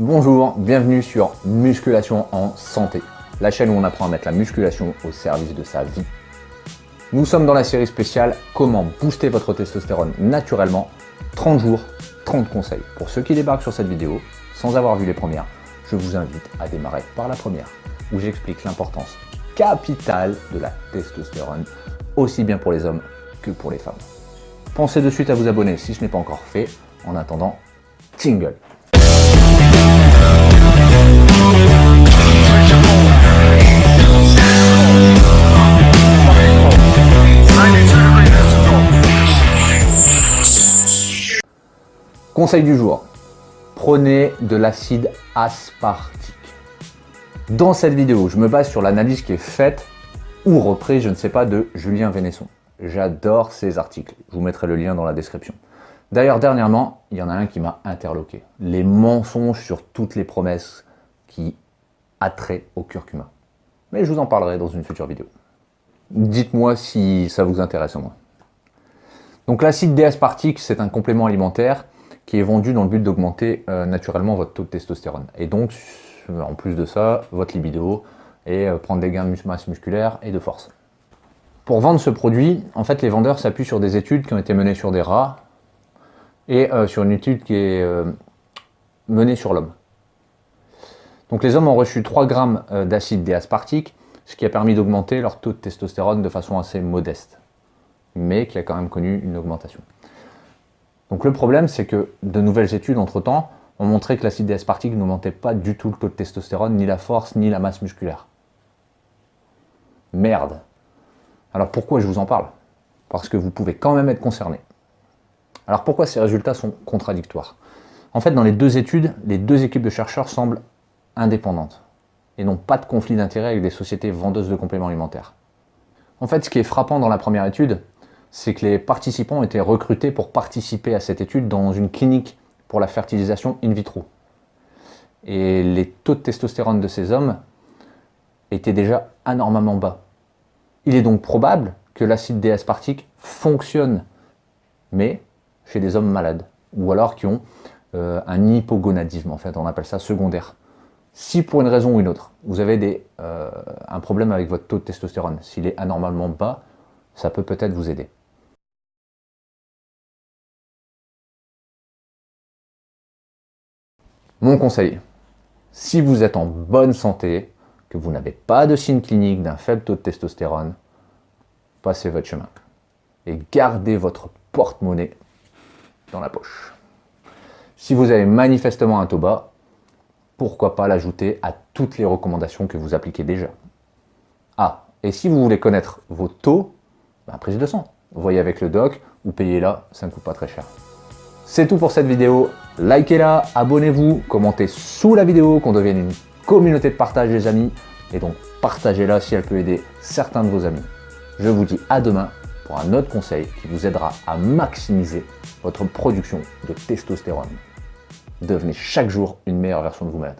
Bonjour, bienvenue sur Musculation en Santé, la chaîne où on apprend à mettre la musculation au service de sa vie. Nous sommes dans la série spéciale Comment booster votre testostérone naturellement 30 jours, 30 conseils. Pour ceux qui débarquent sur cette vidéo, sans avoir vu les premières, je vous invite à démarrer par la première, où j'explique l'importance capitale de la testostérone, aussi bien pour les hommes que pour les femmes. Pensez de suite à vous abonner si ce n'est pas encore fait. En attendant, jingle Conseil du jour, prenez de l'acide aspartique. Dans cette vidéo, je me base sur l'analyse qui est faite ou reprise, je ne sais pas, de Julien Vénesson. J'adore ces articles, je vous mettrai le lien dans la description. D'ailleurs, dernièrement, il y en a un qui m'a interloqué. Les mensonges sur toutes les promesses qui attrait au curcuma. Mais je vous en parlerai dans une future vidéo. Dites-moi si ça vous intéresse au moins. Donc l'acide D-aspartique, c'est un complément alimentaire qui est vendu dans le but d'augmenter euh, naturellement votre taux de testostérone. Et donc, en plus de ça, votre libido et euh, prendre des gains de masse musculaire et de force. Pour vendre ce produit, en fait, les vendeurs s'appuient sur des études qui ont été menées sur des rats et euh, sur une étude qui est menée sur l'homme. Donc les hommes ont reçu 3 grammes d'acide D-aspartique, ce qui a permis d'augmenter leur taux de testostérone de façon assez modeste, mais qui a quand même connu une augmentation. Donc le problème, c'est que de nouvelles études, entre-temps, ont montré que l'acide D-aspartique n'augmentait pas du tout le taux de testostérone, ni la force, ni la masse musculaire. Merde Alors pourquoi je vous en parle? Parce que vous pouvez quand même être concerné. Alors pourquoi ces résultats sont contradictoires? En fait, dans les deux études, les deux équipes de chercheurs semblent indépendantes et n'ont pas de conflit d'intérêt avec des sociétés vendeuses de compléments alimentaires. En fait, ce qui est frappant dans la première étude, c'est que les participants ont été recrutés pour participer à cette étude dans une clinique pour la fertilisation in vitro. Et les taux de testostérone de ces hommes étaient déjà anormalement bas. Il est donc probable que l'acide D-aspartique fonctionne, mais chez des hommes malades, ou alors qui ont euh, un hypogonadisme, en fait, on appelle ça secondaire. Si pour une raison ou une autre, vous avez euh, un problème avec votre taux de testostérone, s'il est anormalement bas, ça peut peut-être vous aider. Mon conseil, si vous êtes en bonne santé, que vous n'avez pas de signe clinique d'un faible taux de testostérone, passez votre chemin et gardez votre porte-monnaie dans la poche. Si vous avez manifestement un taux bas, pourquoi pas l'ajouter à toutes les recommandations que vous appliquez déjà. Ah, et si vous voulez connaître vos taux, bah, prise de sang. Voyez avec le doc ou payez-la, ça ne coûte pas très cher. C'est tout pour cette vidéo. Likez-la, abonnez-vous, commentez sous la vidéo, qu'on devienne une communauté de partage les amis. Et donc partagez-la si elle peut aider certains de vos amis. Je vous dis à demain pour un autre conseil qui vous aidera à maximiser votre production de testostérone. Devenez chaque jour une meilleure version de vous-même.